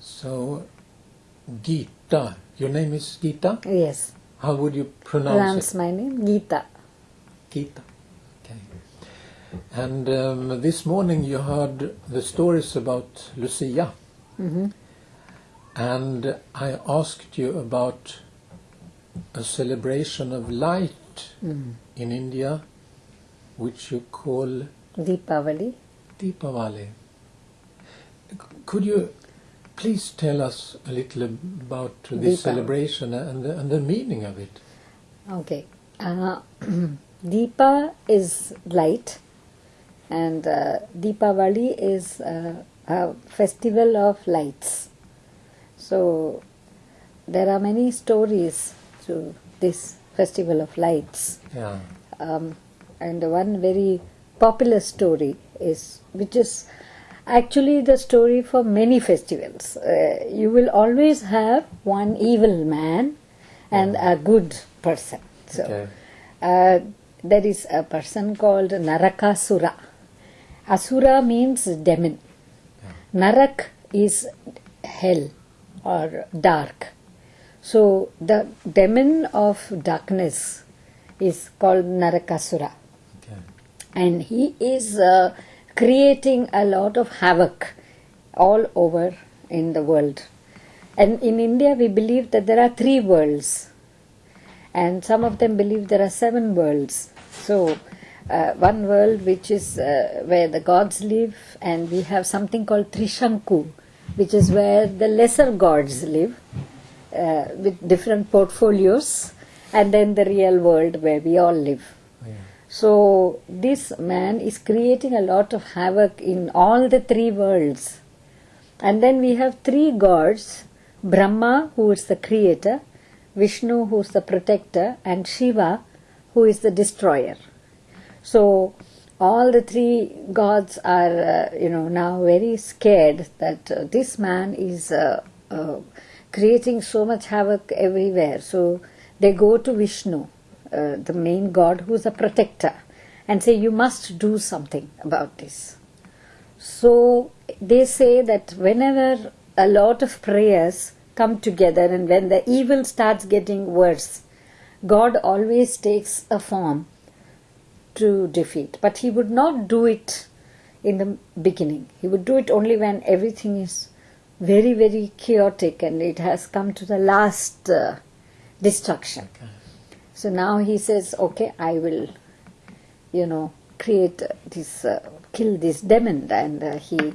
So, Gita. Your name is Gita? Yes, How would you pronounce pronounce it? my name Gita. Gita. Okay. And um, this morning you heard the stories about Lucia. Mm -hmm. And I asked you about a celebration of light Mm. in India, which you call Deepavali. Deepavali. Could you please tell us a little about this Deepavali. celebration and the, and the meaning of it? Okay. Uh, Deepa is light, and uh, Deepavali is uh, a festival of lights. So there are many stories to this festival of lights. Yeah. um, and one very popular story is which is actually the story for many festivals uh, you will always have one evil man and a good person. So Okay. uh, there is a person called narakasura. Asura means demon. Narak is hell or dark. So the demon of darkness is called Narakasura, Okay. and he is uh, creating a lot of havoc all over in the world. And in India, we believe that there are three worlds, and some of them believe there are seven worlds. So, uh, one world which is uh, where the gods live, and we have something called Trishanku, which is where the lesser gods live uh, with different portfolios, and then the real world where we all live. So, this man is creating a lot of havoc in all the three worlds. And then we have three gods Brahma, who is the creator, Vishnu, who is the protector, and Shiva, who is the destroyer. So, all the three gods are, uh, you know, now very scared that uh, this man is uh, uh, creating so much havoc everywhere. So, they go to Vishnu, uh, the main god who is a protector, and say, You must do something about this. So they say that whenever a lot of prayers come together and when the evil starts getting worse, God always takes a form to defeat. But He would not do it in the beginning, He would do it only when everything is very, very chaotic and it has come to the last uh, destruction. Okay. So now he says, okay, I will, you know, create this, uh, kill this demon. And uh, he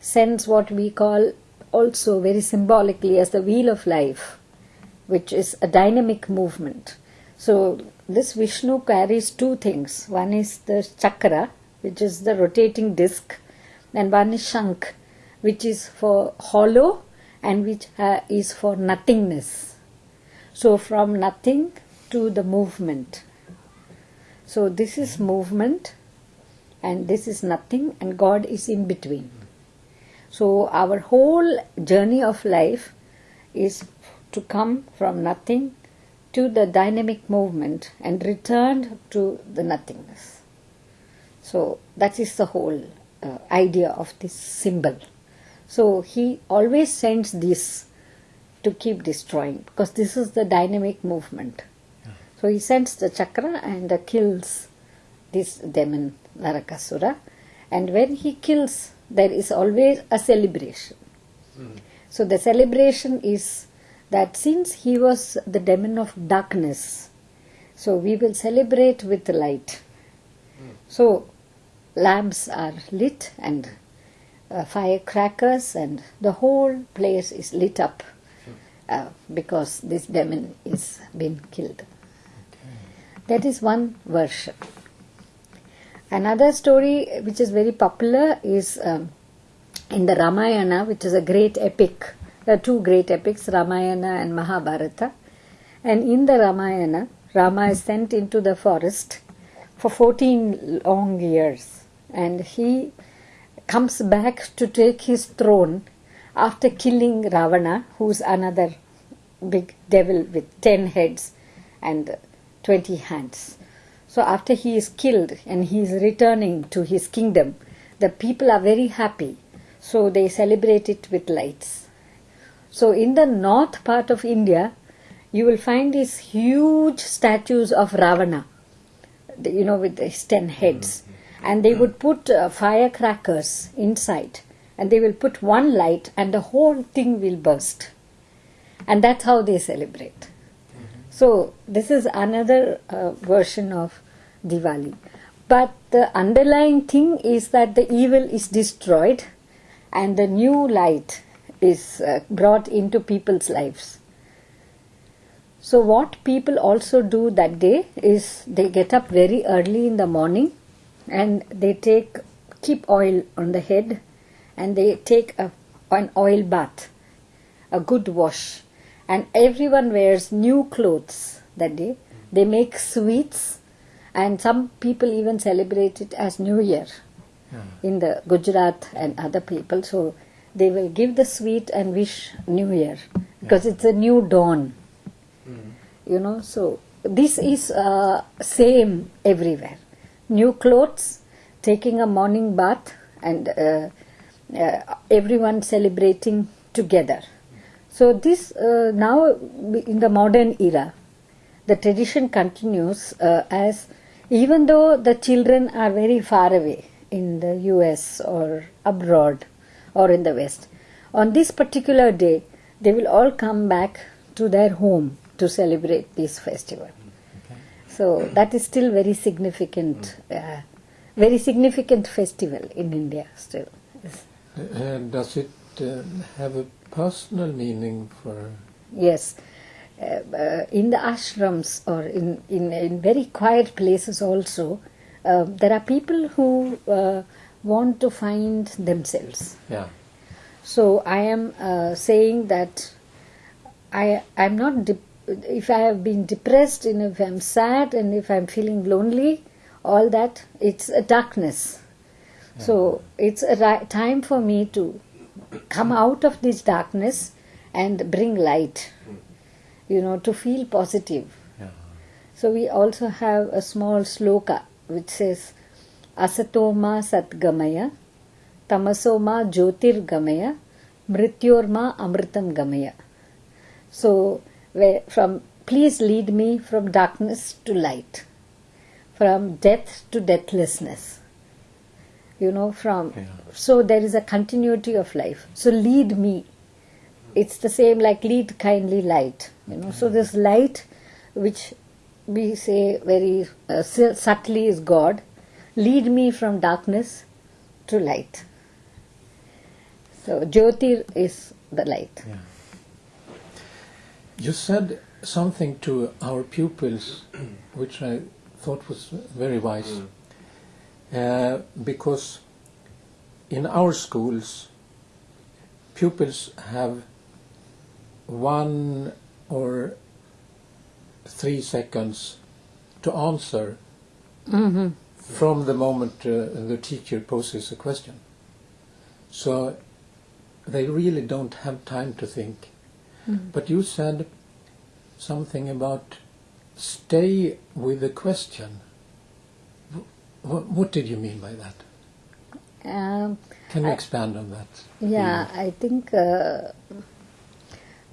sends what we call also very symbolically as the wheel of life, which is a dynamic movement. So this Vishnu carries two things. One is the chakra, which is the rotating disc, and one is shank, which is for hollow and which uh, is for nothingness. So from nothing to the movement. So this is movement and this is nothing and God is in between. So our whole journey of life is to come from nothing to the dynamic movement and return to the nothingness. So that is the whole uh, idea of this symbol. So he always sends this to keep destroying because this is the dynamic movement. So he sends the chakra and uh, kills this demon Narakasura. And when he kills, there is always a celebration. So the celebration is that since he was the demon of darkness, so we will celebrate with light. So lamps are lit and uh, firecrackers, and the whole place is lit up uh, because this demon is been killed. That is one version. Another story which is very popular is um, in the Ramayana, which is a great epic. There are two great epics, Ramayana and Mahabharata. And in the Ramayana, Rama is sent into the forest for 14 long years. And he comes back to take his throne after killing Ravana, who's another big devil with 10 heads and 20 hands. So after he is killed and he is returning to his kingdom, the people are very happy. So they celebrate it with lights. So in the north part of India, you will find these huge statues of Ravana, you know, with his ten heads. And they would put uh, firecrackers inside, and they will put one light, and the whole thing will burst. And that's how they celebrate. So this is another uh, version of Diwali. But the underlying thing is that the evil is destroyed and the new light is uh, brought into people's lives. So what people also do that day is they get up very early in the morning and they take keep oil on the head and they take a, an oil bath, a good wash and everyone wears new clothes that day. They make sweets and some people even celebrate it as New Year in the Gujarat and other people. So they will give the sweet and wish New Year because it's a new dawn. You know, so this is uh, same everywhere. New clothes, taking a morning bath, and uh, uh, everyone celebrating together. So this uh, now in the modern era, the tradition continues uh, as even though the children are very far away in the US or abroad or in the West, on this particular day they will all come back to their home to celebrate this festival. So that is still very significant, uh, very significant festival in India still. Uh, does it uh, have a personal meaning for? Yes. Uh, uh, in the ashrams or in, in, in very quiet places also, uh, there are people who uh, want to find themselves. Yeah. So I am uh, saying that I I'm not if I have been depressed and if I'm sad and if I'm feeling lonely, all that it's a darkness. So it's a ri- time for me to come out of this darkness and bring light. You know, to feel positive. Yeah. So we also have a small sloka which says Asatoma Satgamaya, Tamasoma Jyotirgamaya, Mrityorma Amritam Gamaya. So where, from please lead me from darkness to light, from death to deathlessness. You know, from Yeah. so there is a continuity of life. So lead me. It's the same like lead kindly light. You know, so this light, which we say very uh, subtly is God, lead me from darkness to light. So Jyotir is the light. Yeah. You said something to our pupils, which I thought was very wise, uh, because in our schools, pupils have one or three seconds to answer Mm-hmm. from the moment uh, the teacher poses a question. So they really don't have time to think. But you said something about stay with the question. What, what did you mean by that? Um, Can you I- expand on that? Yeah, I think uh,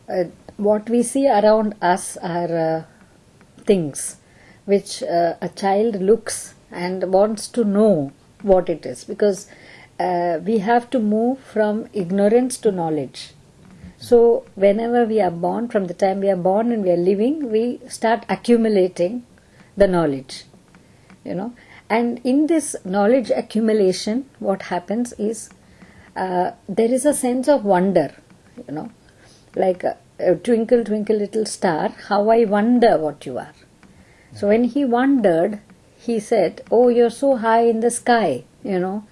uh, what we see around us are uh, things which uh, a child looks and wants to know what it is because uh, we have to move from ignorance to knowledge. So, whenever we are born, from the time we are born and we are living, we start accumulating the knowledge you know and in this knowledge accumulation what happens is uh, there is a sense of wonder you know. Like uh, twinkle twinkle little star how i wonder what you are. So when he wondered he said oh you're so high in the sky you know.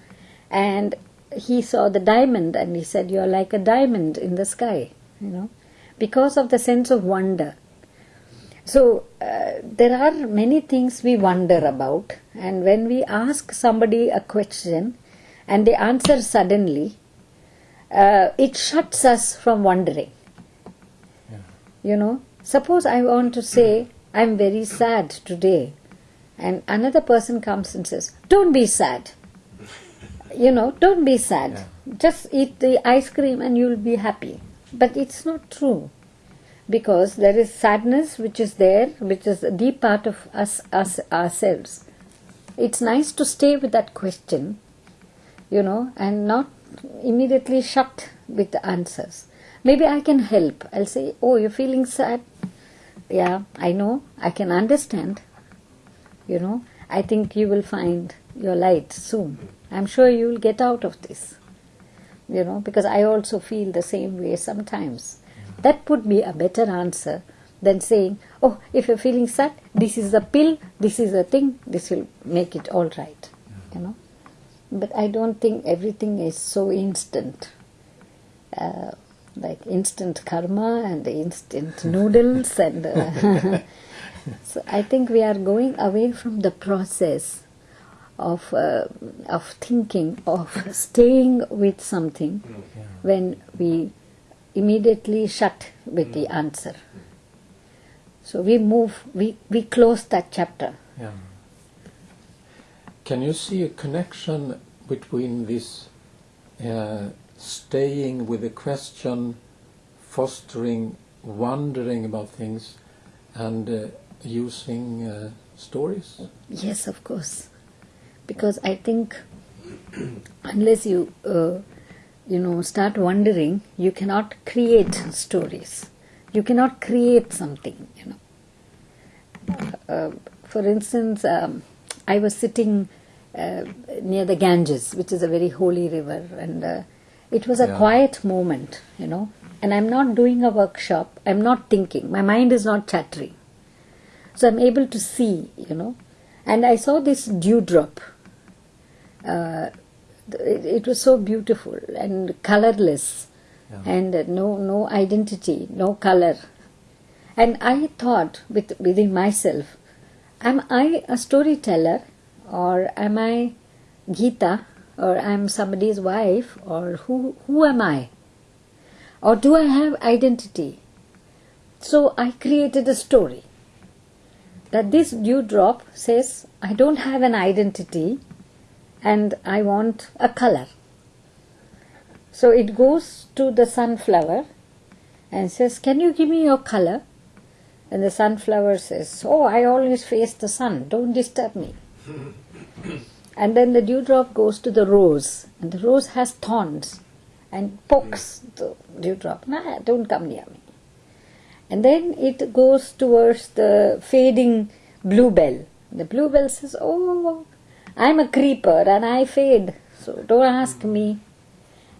And he saw the diamond and he said you're like a diamond in the sky you know. Because of the sense of wonder so uh, there are many things we wonder about, and when we ask somebody a question and they answer suddenly, uh, it shuts us from wondering. Yeah. You know, suppose I want to say, I'm very sad today, and another person comes and says, Don't be sad. You know, don't be sad. Just eat the ice cream and you'll be happy. But it's not true. Because there is sadness which is there, which is a deep part of us, us ourselves. It's nice to stay with that question, you know, and not immediately shut with the answers. Maybe I can help. I'll say, Oh, you're feeling sad? Yeah, I know. I can understand. You know, I think you will find your light soon. I'm sure you will get out of this. You know, because I also feel the same way sometimes. That would be a better answer than saying, Oh, if you're feeling sad, this is a pill, this is a thing, this will make it all right. You know. But I don't think everything is so instant. Uh, like instant karma and instant noodles and uh, so I think we are going away from the process of uh, of thinking of staying with something when we immediately shut with the answer. So we move, we, we close that chapter. Yeah. Can you see a connection between this uh, staying with a question, fostering, wondering about things, and uh, using uh, stories? Yes, of course. Because I think unless you, uh, you know, start wondering, you cannot create stories. You cannot create something, you know. Uh, for instance, um, I was sitting uh, near the Ganges, which is a very holy river, and uh, it was a Yeah. quiet moment, you know. And I'm not doing a workshop, I'm not thinking, my mind is not chattering. So I'm able to see, you know. And I saw this dewdrop. Uh, it, it was so beautiful and colorless, Yeah. and no no identity, no color. And I thought with, within myself, am I a storyteller, or am I Gita, or I'm somebody's wife, or who who am I? Or do I have identity? So I created a story that this dewdrop says, I don't have an identity and I want a color. So it goes to the sunflower and says, Can you give me your color? And the sunflower says, Oh, I always face the sun, don't disturb me. and then the dewdrop goes to the rose, and the rose has thorns and pokes the dewdrop. Nah, don't come near me. And then it goes towards the fading bluebell. The bluebell says, Oh, I'm a creeper and I fade, so don't ask me.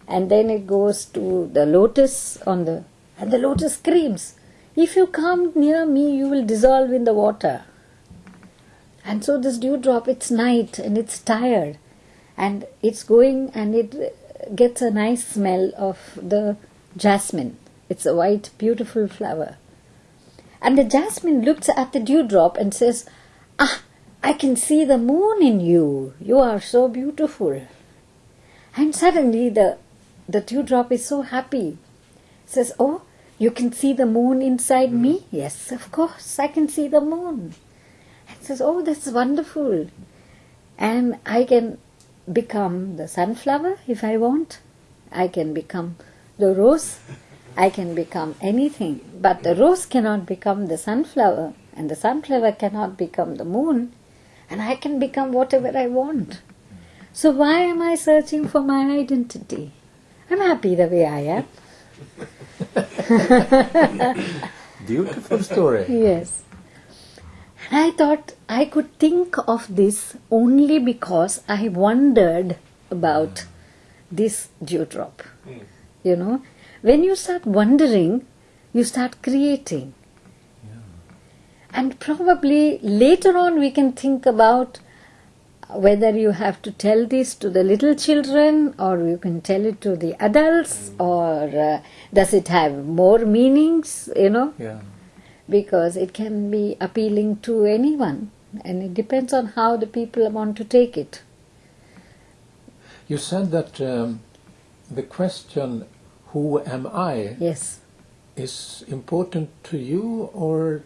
And then it goes to the lotus on the, and the lotus screams, If you come near me, you will dissolve in the water. And so this dewdrop, it's night and it's tired, and it's going and it gets a nice smell of the jasmine. It's a white, beautiful flower. And the jasmine looks at the dewdrop and says, Ah, I can see the moon in you. You are so beautiful. And suddenly the, the dewdrop is so happy. Says, Oh, you can see the moon inside me? Mm-hmm. Yes, of course, I can see the moon. And says, Oh, that's wonderful. And I can become the sunflower if I want. I can become the rose. I can become anything. But the rose cannot become the sunflower, and the sunflower cannot become the moon, and I can become whatever I want. So why am I searching for my identity? I'm happy the way I am. Beautiful story. Yes. And I thought I could think of this only because I wondered about this dewdrop. Hmm. You know, when you start wondering, you start creating. And probably later on we can think about whether you have to tell this to the little children or you can tell it to the adults or uh, does it have more meanings, you know? Yeah. because it can be appealing to anyone and it depends on how the people want to take it. You said that um, the question, who am I, Yes, is important to you or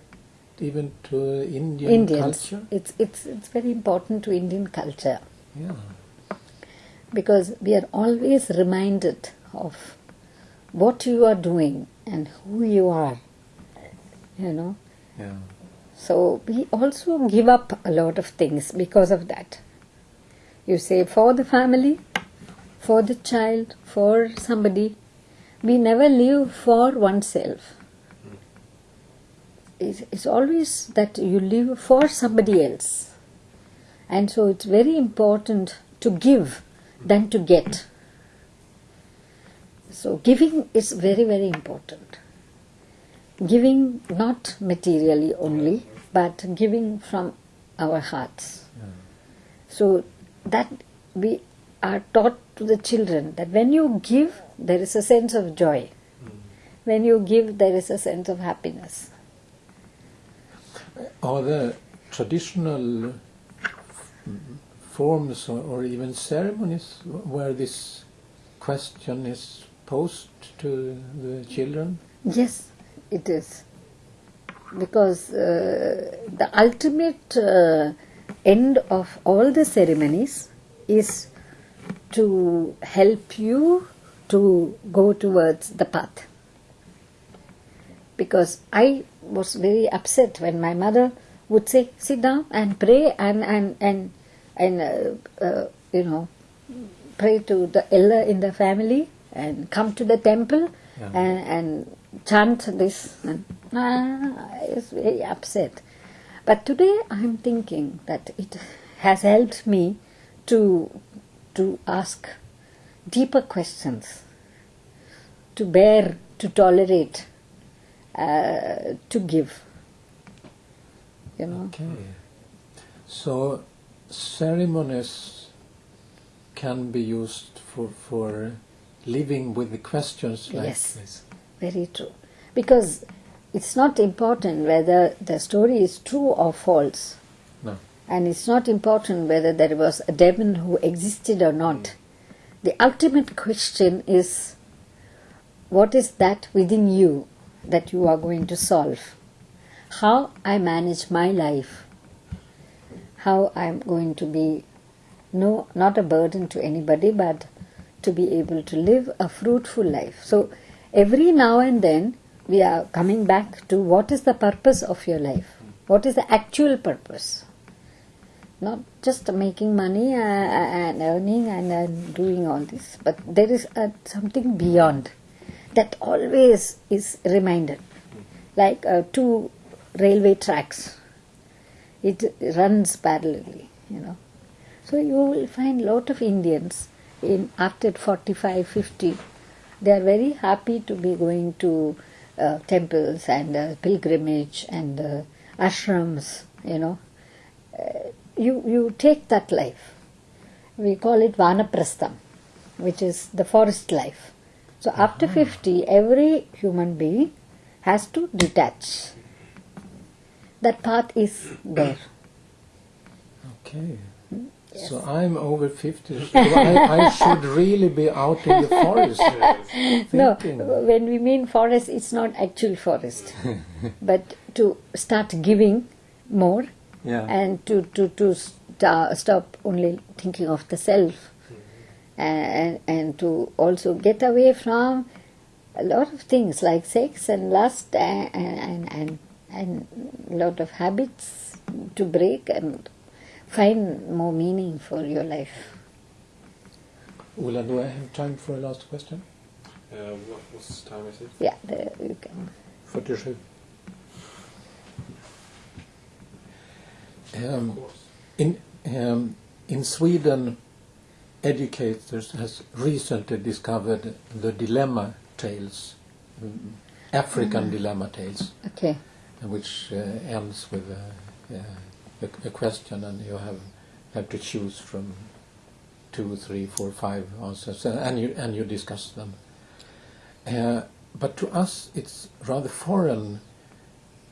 even to Indian Indians. culture? It's, it's, it's very important to Indian culture Yeah. because we are always reminded of what you are doing and who you are. You know, Yeah. so we also give up a lot of things because of that. You say for the family, for the child, for somebody. We never live for oneself. It's, always that you live for somebody else. And so it's very important to give than to get. So giving is very, very important giving not materially only, but giving from our hearts. So that we are taught to the children that when you give, there is a sense of joy. Hmm. When you give, there is a sense of happiness. Are there traditional forms or, even ceremonies where this question is posed to the children? Yes, it is. Because uh, the ultimate uh, end of all the ceremonies is to help you to go towards the path. Because I was very upset when my mother would say, sit down and pray and, and, and, and uh, uh, you know, pray to the elder in the family and come to the temple Yeah. and, and chant this. And ah, I was very upset. But today I'm thinking that it has helped me to to ask deeper questions, to bear, to tolerate, uh, to give. You know. Okay. So ceremonies can be used for, for living with the questions like Yes. this. Very true. Because it's not important whether the story is true or false. No. And it's not important whether there was a demon who existed or not. The ultimate question is what is that within you that you are going to solve? How I manage my life. How I'm going to be no not a burden to anybody but to be able to live a fruitful life. So every now and then we are coming back to what is the purpose of your life? What is the actual purpose? Not just making money uh, and earning and, and doing all this, but there is uh, something beyond that always is reminded. Like uh, two railway tracks, it runs parallelly, you know. So you will find lot of Indians in after 45, 50, they are very happy to be going to uh, temples and uh, pilgrimage and uh, ashrams, you know. Uh, you, you take that life. We call it vanaprastham, which is the forest life. So after 50, every human being has to detach. That path is there. Okay. So I'm over 50, so I, I should really be out in the forest No, when we mean forest, it's not actual forest, but to start giving more Yeah. and to to to sta- stop only thinking of the self, and and to also get away from a lot of things like sex and lust and and and, and a lot of habits to break and find more meaning for your life. Ulla, do I have time for a last question? Uh, what what's time is it? Yeah, there you can. 47. Um, in, um, in Sweden, educators has recently discovered the dilemma tales, African dilemma tales, Okay. which uh, ends with a, a, a question, and you have have to choose from two, three, four, five answers, and, you and you discuss them. Uh, but to us, it's rather foreign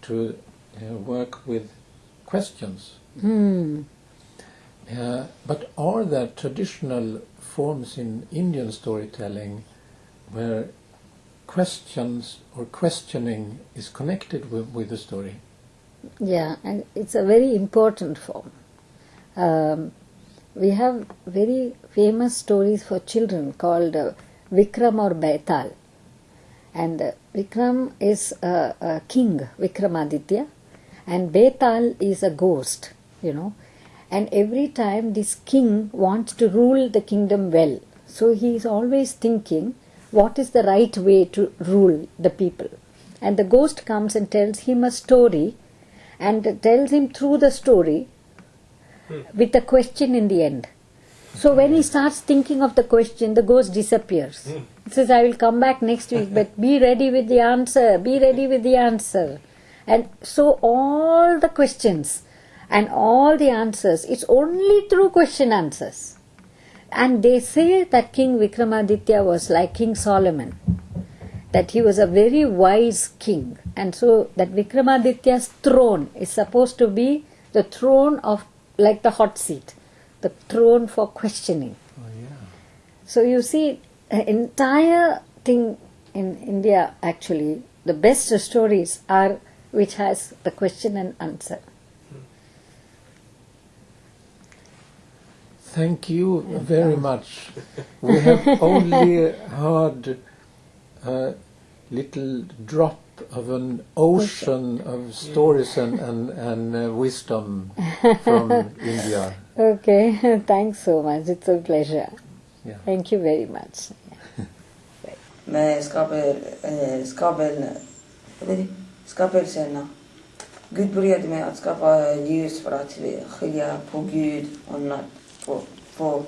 to uh, work with questions. Hmm. Uh, but are there traditional forms in Indian storytelling where questions or questioning is connected with, with the story? Yeah, and it's a very important form. Um, we have very famous stories for children called uh, Vikram or Baital. And uh, Vikram is a, a king, Vikramaditya, and Betal is a ghost, you know. And every time this king wants to rule the kingdom well, so he is always thinking what is the right way to rule the people. And the ghost comes and tells him a story and tells him through the story with a question in the end. So when he starts thinking of the question, the ghost disappears. Hmm. He says, I will come back next week, but be ready with the answer, be ready with the answer. And so all the questions and all the answers, it's only through question answers. And they say that King Vikramaditya was like King Solomon, that he was a very wise king. And so that Vikramaditya's throne is supposed to be the throne of, like the hot seat, the throne for questioning. Oh, yeah. So you see, the entire thing in India actually, the best stories are which has the question and answer. Thank you very much. We have only heard a little drop of an ocean of stories and, and, and uh, wisdom from India. Okay, thanks so much. It's a pleasure. Yeah. Thank you very much. med skapel, eh, skapel, vad är det? skapelserna. Gud började med att skapa ljus för att skilja på Gud och natt, på, på